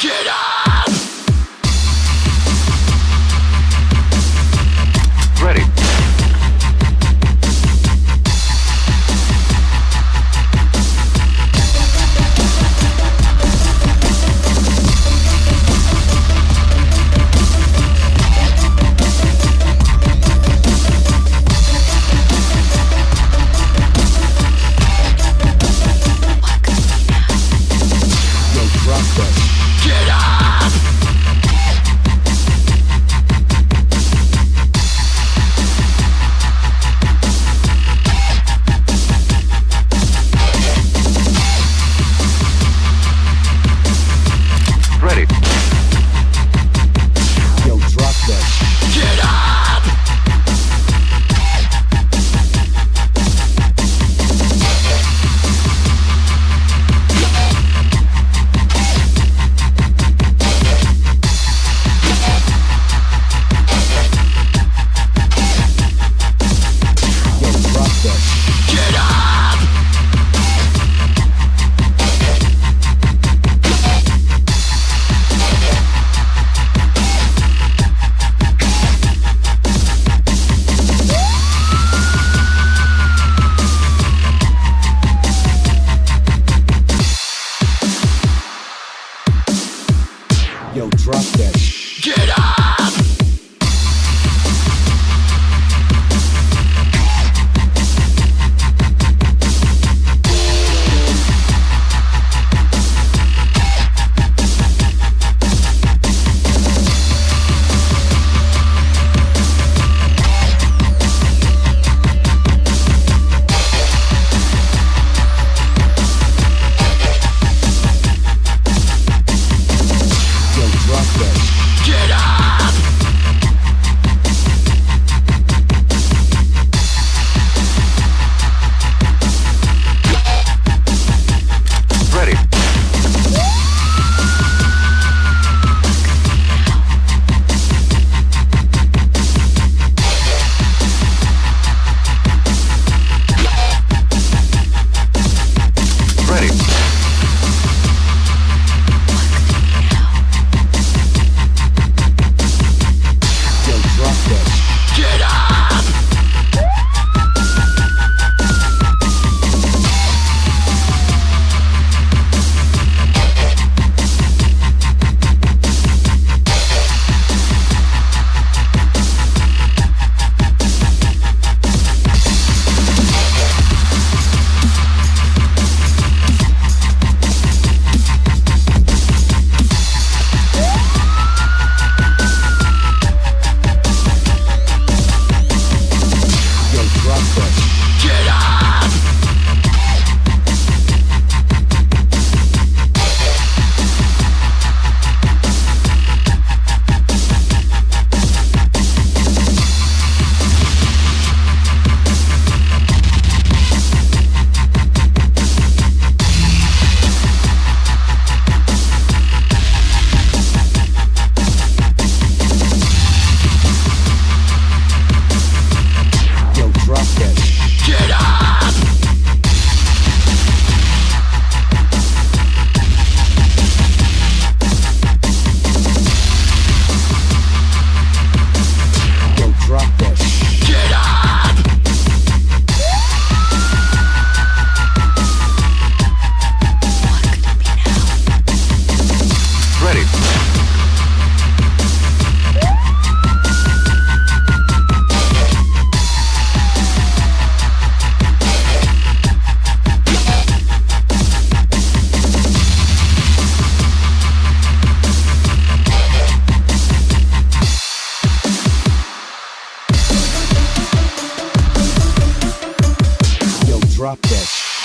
Get up!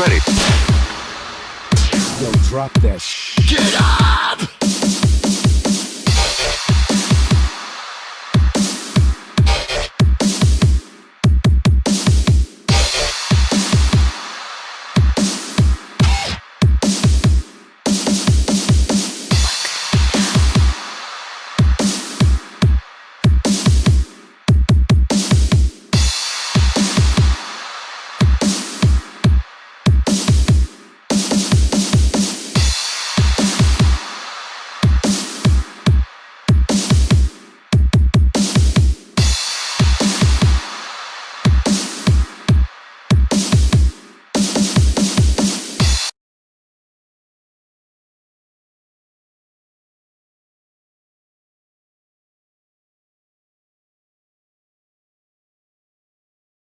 Ready. Yo, drop that. Get up!